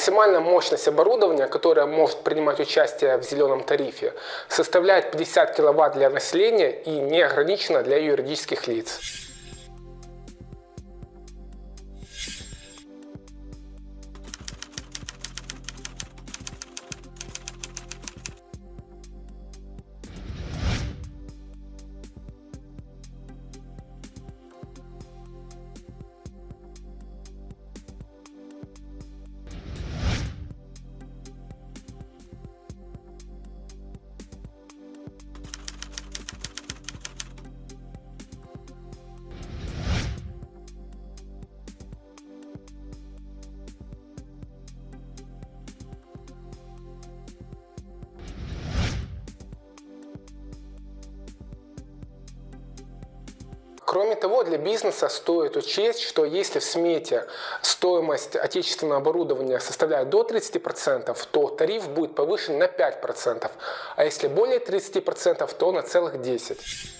Максимальная мощность оборудования, которое может принимать участие в зеленом тарифе, составляет 50 кВт для населения и не ограничена для юридических лиц. Кроме того, для бизнеса стоит учесть, что если в смете стоимость отечественного оборудования составляет до 30%, то тариф будет повышен на 5%, а если более 30%, то на целых 10%.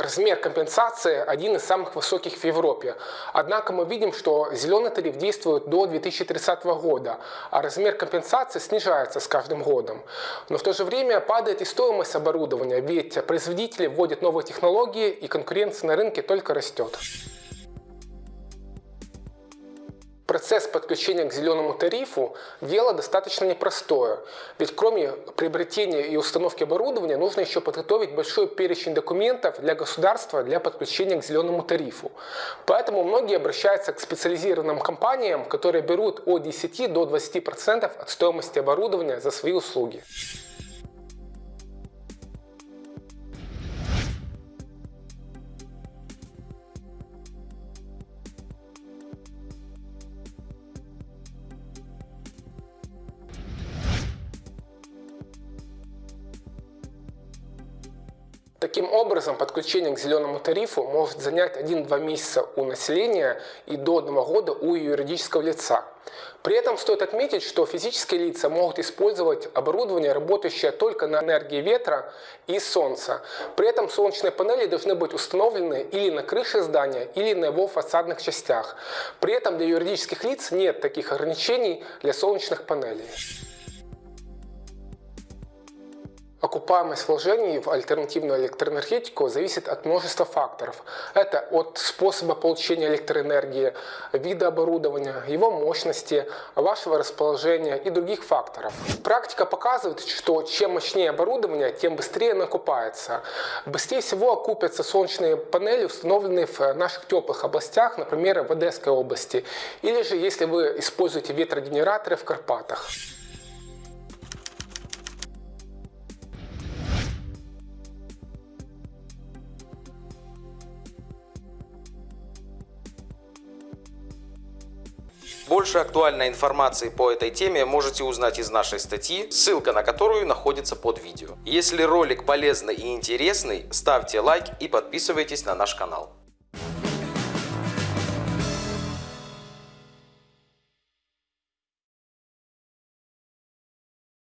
Размер компенсации один из самых высоких в Европе. Однако мы видим, что зеленый тариф действует до 2030 года, а размер компенсации снижается с каждым годом. Но в то же время падает и стоимость оборудования, ведь производители вводят новые технологии и конкуренция на рынке только растет. Процесс подключения к зеленому тарифу – дело достаточно непростое, ведь кроме приобретения и установки оборудования нужно еще подготовить большой перечень документов для государства для подключения к зеленому тарифу. Поэтому многие обращаются к специализированным компаниям, которые берут от 10 до 20% от стоимости оборудования за свои услуги. Таким образом, подключение к зеленому тарифу может занять 1-2 месяца у населения и до 1 года у юридического лица. При этом стоит отметить, что физические лица могут использовать оборудование, работающее только на энергии ветра и солнца. При этом солнечные панели должны быть установлены или на крыше здания, или на его фасадных частях. При этом для юридических лиц нет таких ограничений для солнечных панелей. Окупаемость вложений в альтернативную электроэнергетику зависит от множества факторов. Это от способа получения электроэнергии, вида оборудования, его мощности, вашего расположения и других факторов. Практика показывает, что чем мощнее оборудование, тем быстрее оно окупается. Быстрее всего окупятся солнечные панели, установленные в наших теплых областях, например, в Одесской области, или же если вы используете ветрогенераторы в Карпатах. Больше актуальной информации по этой теме можете узнать из нашей статьи, ссылка на которую находится под видео. Если ролик полезный и интересный, ставьте лайк и подписывайтесь на наш канал.